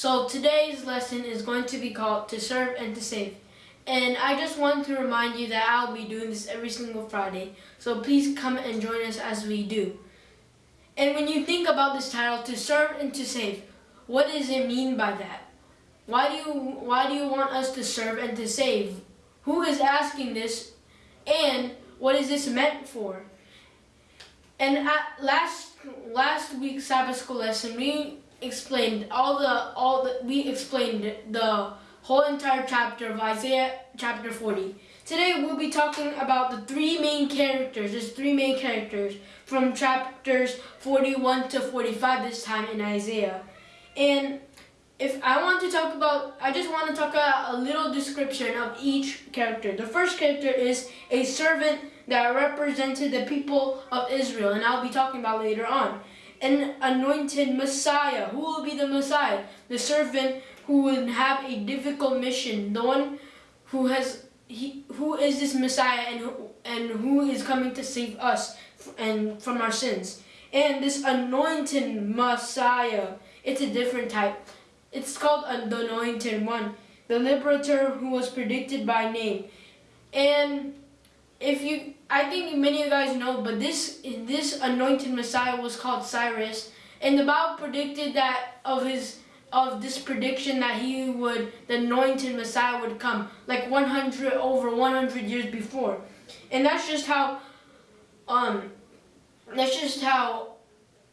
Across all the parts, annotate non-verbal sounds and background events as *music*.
So today's lesson is going to be called To Serve and to Save. And I just want to remind you that I'll be doing this every single Friday. So please come and join us as we do. And when you think about this title, To Serve and to Save, what does it mean by that? Why do you why do you want us to serve and to save? Who is asking this? And what is this meant for? And at last last week's Sabbath school lesson, we explained all the all the we explained the whole entire chapter of Isaiah chapter 40. Today we'll be talking about the three main characters. There's three main characters from chapters 41 to 45 this time in Isaiah. And if I want to talk about, I just want to talk about a little description of each character. The first character is a servant that represented the people of Israel, and I'll be talking about later on. An anointed Messiah. Who will be the Messiah? The servant who will have a difficult mission. The one who has he who is this Messiah and who, and who is coming to save us and from our sins. And this anointed Messiah, it's a different type. It's called the anointed one, the liberator who was predicted by name. And if you, I think many of you guys know, but this this anointed Messiah was called Cyrus, and the Bible predicted that of his of this prediction that he would, the anointed Messiah would come, like 100 over 100 years before, and that's just how, um, that's just how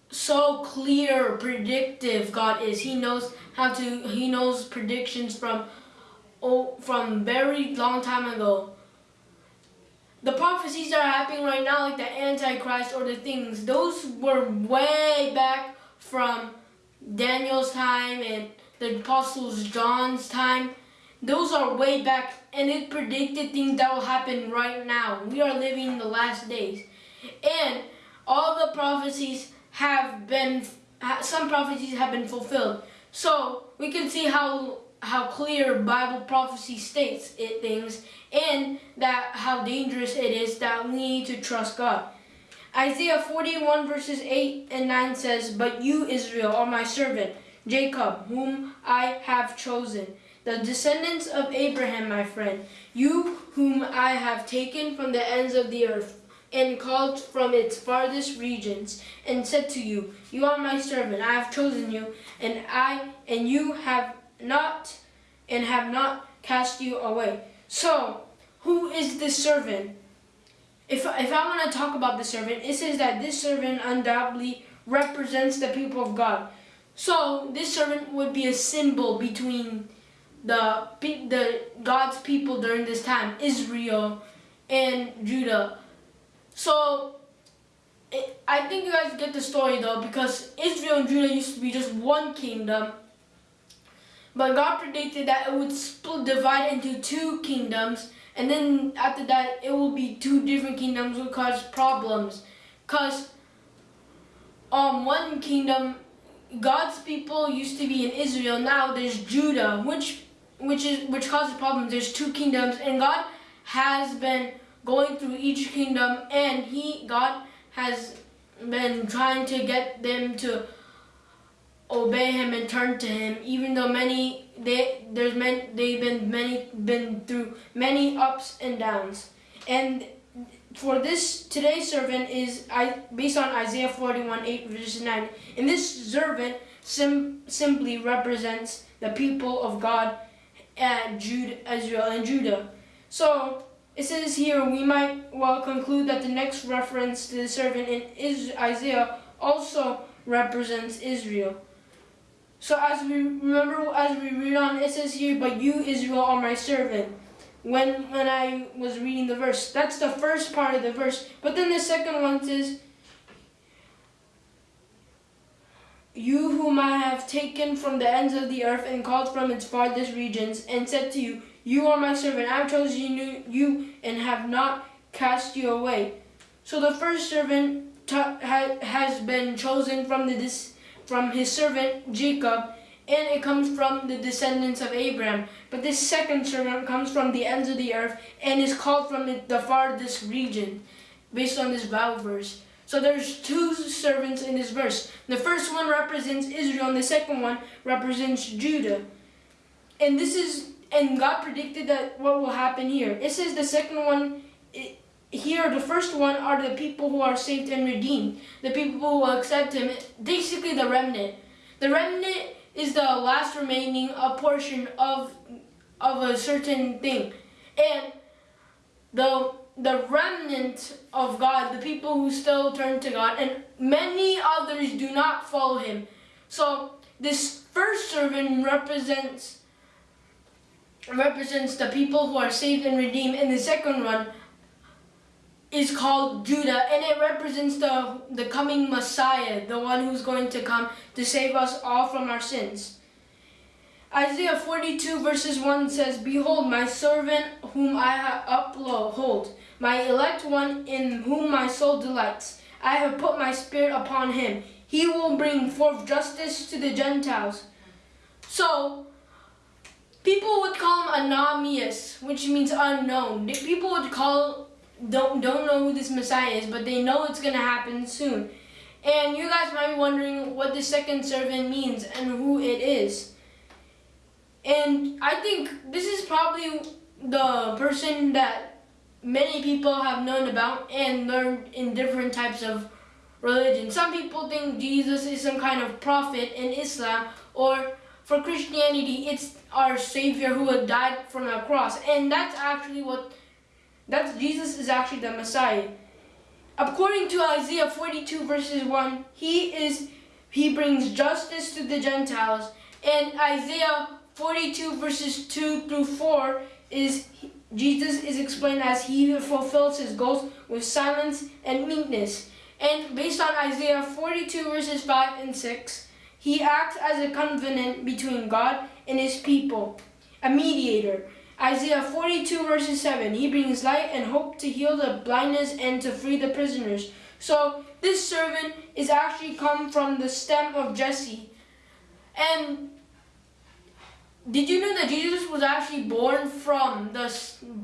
so clear, predictive God is. He knows how to, he knows predictions from, oh, from very long time ago. The prophecies that are happening right now, like the Antichrist or the things, those were way back from Daniel's time and the Apostles John's time. Those are way back and it predicted things that will happen right now. We are living in the last days. And all the prophecies have been, some prophecies have been fulfilled. So we can see how how clear Bible prophecy states it things and that how dangerous it is that we need to trust God. Isaiah 41 verses 8 and 9 says, But you, Israel, are my servant, Jacob, whom I have chosen, the descendants of Abraham, my friend, you whom I have taken from the ends of the earth and called from its farthest regions, and said to you, You are my servant, I have chosen you, and I and you have not and have not cast you away. So, who is this servant? If, if I want to talk about the servant, it says that this servant undoubtedly represents the people of God. So, this servant would be a symbol between the, the God's people during this time, Israel and Judah. So, I think you guys get the story though, because Israel and Judah used to be just one kingdom. But God predicted that it would split, divide into two kingdoms, and then after that, it will be two different kingdoms will cause problems. Because um, one kingdom, God's people used to be in Israel, now there's Judah, which which is which causes problems. There's two kingdoms, and God has been going through each kingdom and he God has been trying to get them to obey him and turn to him even though many they there's many they've been many been through many ups and downs and for this today's servant is I based on Isaiah 41 8 verse 9 and this servant sim, simply represents the people of God and Judah Israel and Judah so it says here, we might well conclude that the next reference to the servant in Isaiah also represents Israel. So as we remember, as we read on, it says here, but you, Israel, are my servant. When, when I was reading the verse, that's the first part of the verse. But then the second one says, You whom I have taken from the ends of the earth and called from its farthest regions, and said to you, You are my servant, I have chosen you and have not cast you away. So the first servant ha has been chosen from, the from his servant Jacob, and it comes from the descendants of Abraham. But this second servant comes from the ends of the earth and is called from the farthest region, based on this Bible verse. So there's two servants in this verse. The first one represents Israel, and the second one represents Judah. And this is, and God predicted that what will happen here. It says the second one, it, here the first one are the people who are saved and redeemed. The people who accept Him, basically the remnant. The remnant is the last remaining a portion of of a certain thing, and the the remnant of God, the people who still turn to God, and many others do not follow him. So this first servant represents represents the people who are saved and redeemed, and the second one is called Judah, and it represents the the coming Messiah, the one who's going to come to save us all from our sins. Isaiah 42 verses 1 says, Behold, my servant whom I uphold, my elect one in whom my soul delights. I have put my spirit upon him. He will bring forth justice to the Gentiles. So, people would call him Ananias, which means unknown. People would call, don't, don't know who this Messiah is, but they know it's to happen soon. And you guys might be wondering what the second servant means and who it is. And I think this is probably the person that many people have known about and learned in different types of religion. Some people think Jesus is some kind of prophet in Islam or for Christianity it's our savior who had died from a cross and that's actually what that's Jesus is actually the Messiah. According to Isaiah 42 verses 1, he is he brings justice to the Gentiles and Isaiah 42 verses 2 through 4 is Jesus is explained as he who fulfills his goals with silence and meekness. And based on Isaiah 42 verses 5 and 6, he acts as a covenant between God and his people, a mediator. Isaiah 42 verses 7, he brings light and hope to heal the blindness and to free the prisoners. So this servant is actually come from the stem of Jesse. And did you know that Jesus was actually born from the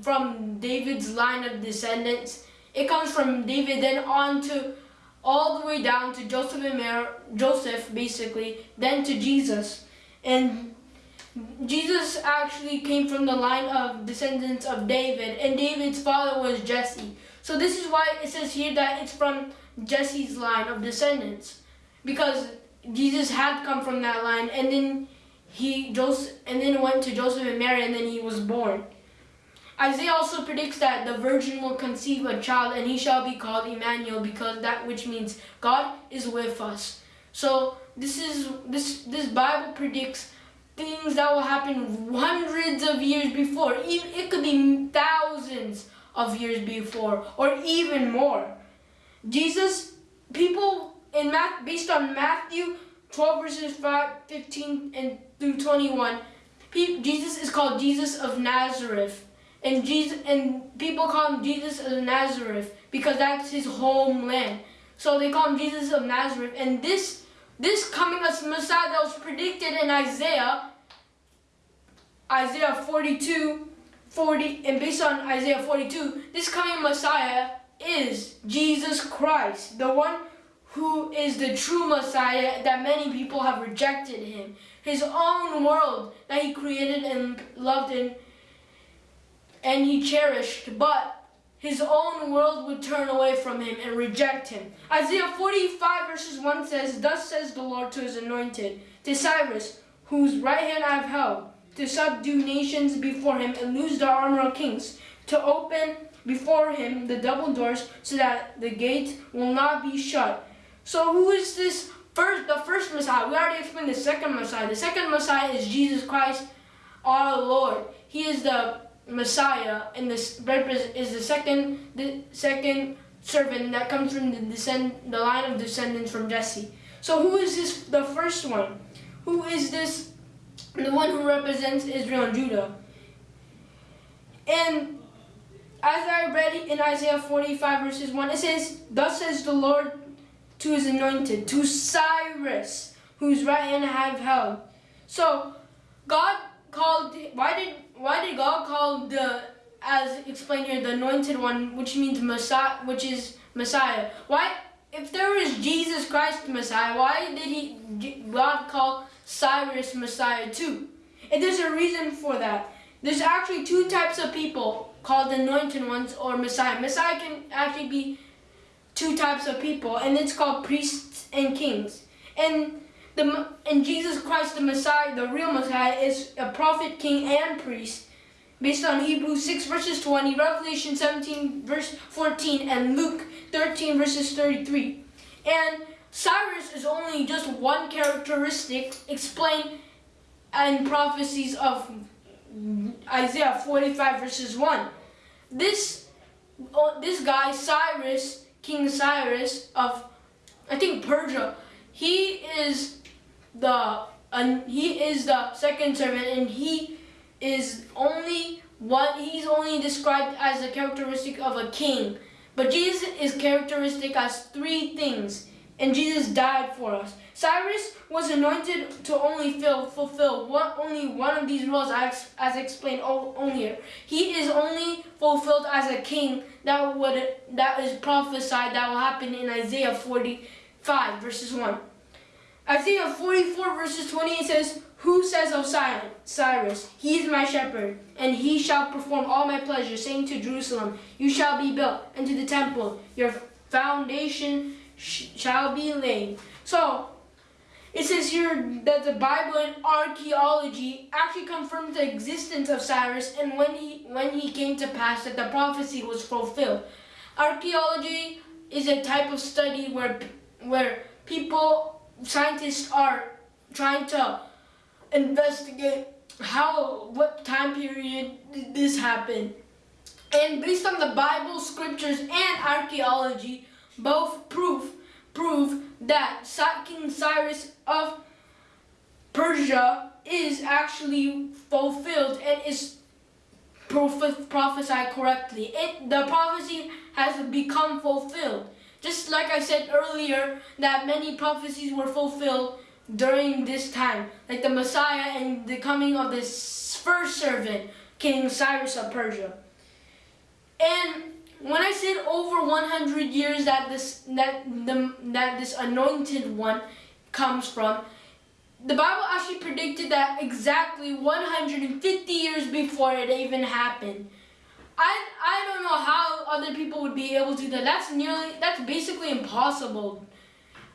from David's line of descendants? It comes from David, then on to all the way down to Joseph and Mary, Joseph, basically, then to Jesus, and Jesus actually came from the line of descendants of David, and David's father was Jesse. So this is why it says here that it's from Jesse's line of descendants, because Jesus had come from that line, and then he Joseph and then went to Joseph and Mary and then he was born. Isaiah also predicts that the virgin will conceive a child and he shall be called Emmanuel because that which means God is with us. So this is this this Bible predicts things that will happen hundreds of years before. It could be thousands of years before or even more. Jesus people in math based on Matthew 12 verses 5, 15 and through 21, Jesus is called Jesus of Nazareth. And Jesus and people call him Jesus of Nazareth because that's his homeland. So they call him Jesus of Nazareth. And this this coming as Messiah that was predicted in Isaiah, Isaiah 42, 40, and based on Isaiah 42, this coming Messiah is Jesus Christ, the one who is the true Messiah that many people have rejected him. His own world that he created and loved and, and he cherished, but his own world would turn away from him and reject him. Isaiah 45 verses 1 says, Thus says the Lord to his anointed, to Cyrus, whose right hand I have held, to subdue nations before him and loose the armor of kings, to open before him the double doors so that the gate will not be shut so who is this first, the first Messiah? We already explained the second Messiah. The second Messiah is Jesus Christ, our Lord. He is the Messiah, and this is the second, the second servant that comes from the descend, the line of descendants from Jesse. So who is this? The first one. Who is this? The one who represents Israel and Judah. And as I read in Isaiah 45 verses 1, it says, Thus says the Lord to his anointed, to Cyrus, whose right hand I have held. So God called why did why did God call the as explained here the anointed one, which means Messiah which is Messiah? Why if there was Jesus Christ Messiah, why did he God call Cyrus Messiah too? And there's a reason for that. There's actually two types of people called anointed ones or Messiah. Messiah can actually be two types of people, and it's called priests and kings. And the and Jesus Christ, the Messiah, the real Messiah, is a prophet, king, and priest, based on Hebrews 6 verses 20, Revelation 17 verse 14, and Luke 13 verses 33. And Cyrus is only just one characteristic explained in prophecies of Isaiah 45 verses 1. This, oh, this guy, Cyrus, King Cyrus of, I think Persia, he is the, uh, he is the second servant and he is only what, he's only described as a characteristic of a king. But Jesus is characteristic as three things and Jesus died for us. Cyrus was anointed to only fill, fulfill one, only one of these roles as, as explained earlier. He is only fulfilled as a king that would that is prophesied that will happen in Isaiah 45 verses 1. Isaiah 44 verses 20, it says, Who says of Cyrus, He is my shepherd, and he shall perform all my pleasure, saying to Jerusalem, You shall be built, and to the temple, your foundation shall be laid. So, it says here that the Bible and archaeology actually confirms the existence of Cyrus and when he, when he came to pass that the prophecy was fulfilled. Archaeology is a type of study where, where people, scientists are trying to investigate how, what time period did this happen. And based on the Bible, scriptures, and archaeology, both prove prove that King Cyrus of Persia is actually fulfilled and is prophesied correctly. It, the prophecy has become fulfilled. Just like I said earlier, that many prophecies were fulfilled during this time, like the Messiah and the coming of this first servant, King Cyrus of Persia. And when I said over 100 years that this that the that this anointed one comes from, the Bible actually predicted that exactly 150 years before it even happened. I I don't know how other people would be able to do that. That's nearly that's basically impossible.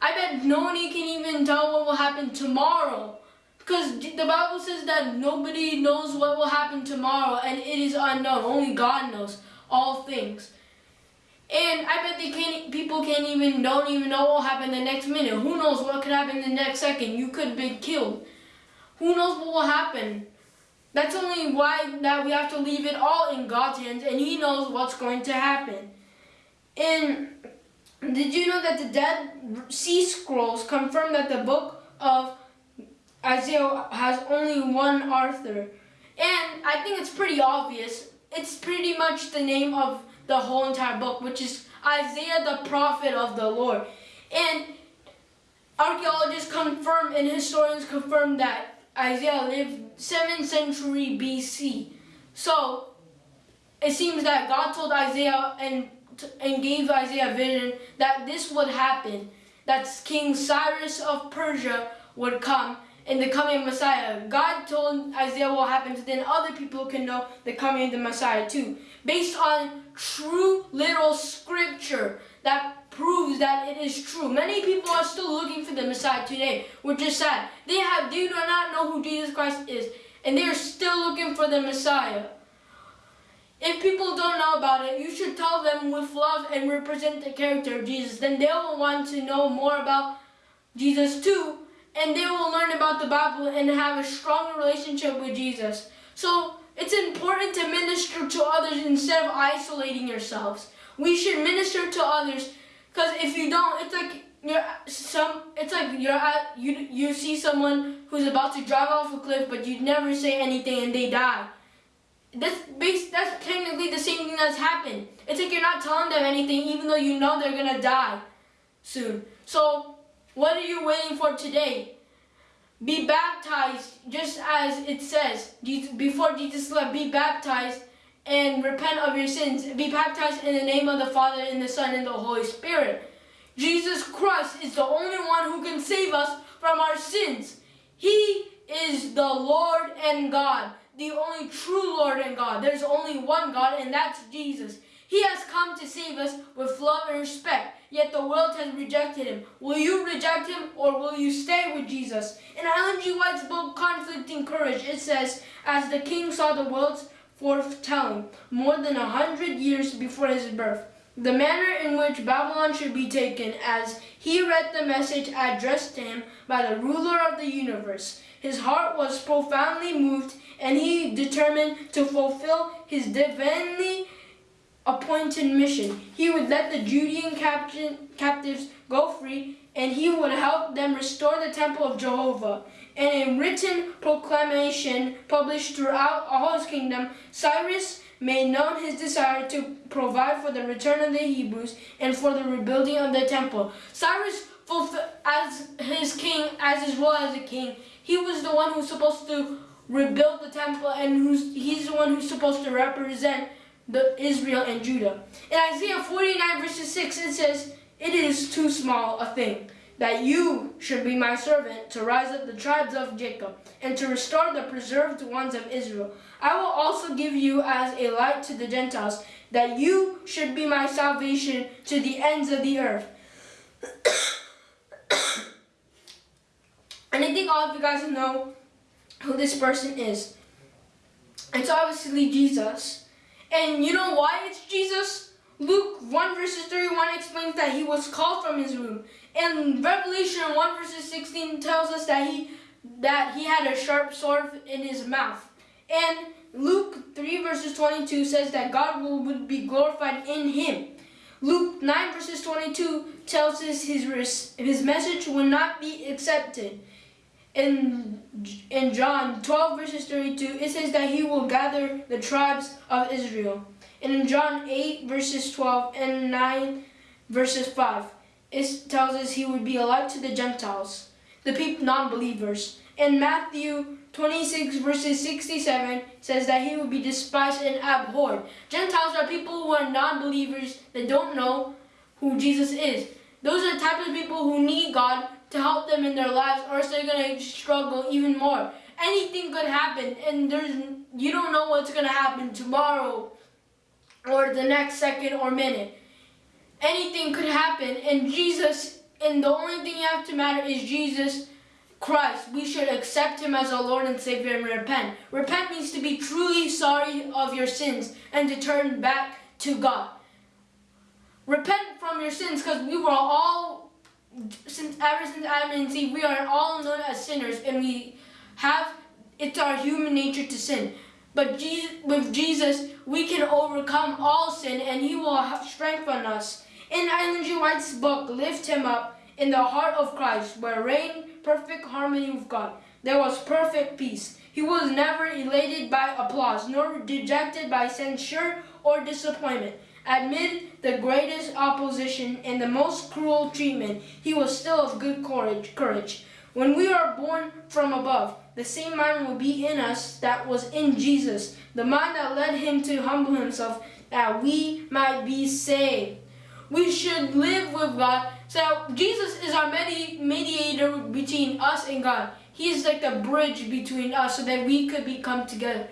I bet no one can even tell what will happen tomorrow. Because the Bible says that nobody knows what will happen tomorrow and it is unknown. Only God knows all things. And I bet they can't, people can't even, don't even know what will happen the next minute. Who knows what could happen the next second? You could be killed. Who knows what will happen? That's only why that we have to leave it all in God's hands and He knows what's going to happen. And did you know that the Dead Sea Scrolls confirm that the book of Isaiah has only one author? And I think it's pretty obvious. It's pretty much the name of the whole entire book, which is Isaiah the prophet of the Lord. And archaeologists confirm and historians confirm that Isaiah lived 7th century BC. So it seems that God told Isaiah and and gave Isaiah a vision that this would happen, that King Cyrus of Persia would come in the coming Messiah. God told Isaiah what happened, so then other people can know the coming of the Messiah too. Based on true literal scripture that proves that it is true. Many people are still looking for the Messiah today, which is sad. They have they do not know who Jesus Christ is, and they are still looking for the Messiah. If people don't know about it, you should tell them with love and represent the character of Jesus. Then they will want to know more about Jesus too, and they will learn about the Bible and have a stronger relationship with Jesus. So it's important to minister to others instead of isolating yourselves. We should minister to others because if you don't, it's like you're some. It's like you're at you. You see someone who's about to drive off a cliff, but you never say anything and they die. That's base. That's technically the same thing that's happened. It's like you're not telling them anything, even though you know they're gonna die soon. So, what are you waiting for today? Be baptized, just as it says, before Jesus left, be baptized and repent of your sins. Be baptized in the name of the Father, and the Son, and the Holy Spirit. Jesus Christ is the only one who can save us from our sins. He is the Lord and God, the only true Lord and God. There's only one God, and that's Jesus. He has come to save us with love and respect, yet the world has rejected him. Will you reject him or will you stay with Jesus? In Ellen G. White's book, Conflict and Courage, it says, As the king saw the world's foretelling, more than a hundred years before his birth, the manner in which Babylon should be taken as he read the message addressed to him by the ruler of the universe. His heart was profoundly moved and he determined to fulfill his divinely appointed mission. He would let the Judean captives go free and he would help them restore the temple of Jehovah. In a written proclamation published throughout all his kingdom, Cyrus made known his desire to provide for the return of the Hebrews and for the rebuilding of the temple. Cyrus, as his king, as his role as a king, he was the one who's supposed to rebuild the temple and who's, he's the one who's supposed to represent the Israel and Judah. In Isaiah 49 verses 6 it says, It is too small a thing that you should be my servant to rise up the tribes of Jacob and to restore the preserved ones of Israel. I will also give you as a light to the Gentiles, that you should be my salvation to the ends of the earth. *coughs* and I think all of you guys know who this person is. It's obviously Jesus. And you know why it's Jesus? Luke 1 verses 31 explains that he was called from his womb. And Revelation 1 verses 16 tells us that he that he had a sharp sword in his mouth. And Luke 3 verses 22 says that God will, would be glorified in him. Luke 9 verses 22 tells us his, his message will not be accepted. In, in John 12 verses 32, it says that he will gather the tribes of Israel. In John 8 verses 12 and 9 verses 5, it tells us he would be a light to the Gentiles, the people non-believers. In Matthew 26 verses 67 says that he will be despised and abhorred. Gentiles are people who are non-believers that don't know who Jesus is. Those are the type of people who need God to help them in their lives or else they're going to struggle even more. Anything could happen and there's you don't know what's going to happen tomorrow or the next second or minute. Anything could happen and Jesus and the only thing you have to matter is Jesus Christ, we should accept him as our Lord and Savior and repent. Repent means to be truly sorry of your sins and to turn back to God. Repent from your sins because we were all, since ever since Adam and Eve, we are all known as sinners and we have, it's our human nature to sin. But Jesus, with Jesus, we can overcome all sin and he will strengthen us. In Ellen G. White's book, Lift Him Up, in the heart of Christ, where reign perfect harmony with God. There was perfect peace. He was never elated by applause, nor dejected by censure or disappointment. Amid the greatest opposition and the most cruel treatment, he was still of good courage. courage. When we are born from above, the same mind will be in us that was in Jesus, the mind that led him to humble himself, that we might be saved. We should live with God so Jesus is our medi mediator between us and God. He is like the bridge between us so that we could become together.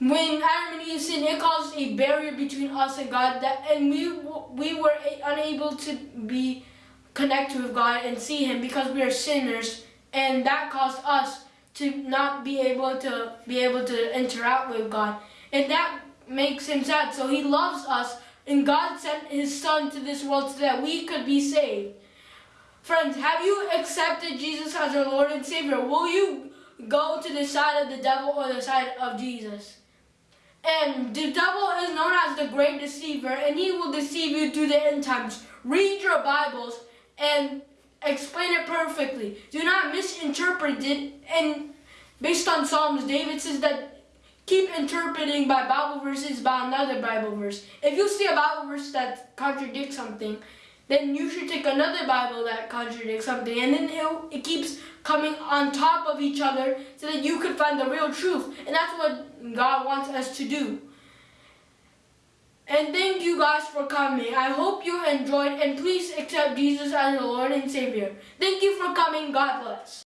When Adam and Eve sinned, it caused a barrier between us and God, that, and we we were unable to be connected with God and see Him because we are sinners, and that caused us to not be able to be able to interact with God, and that makes Him sad. So He loves us and God sent his son to this world so that we could be saved. Friends, have you accepted Jesus as your Lord and Savior? Will you go to the side of the devil or the side of Jesus? And the devil is known as the great deceiver and he will deceive you through the end times. Read your Bibles and explain it perfectly. Do not misinterpret it. And based on Psalms, David says that keep interpreting by Bible verses by another Bible verse. If you see a Bible verse that contradicts something, then you should take another Bible that contradicts something, and then it, it keeps coming on top of each other so that you can find the real truth. And that's what God wants us to do. And thank you guys for coming. I hope you enjoyed and please accept Jesus as your Lord and Savior. Thank you for coming. God bless.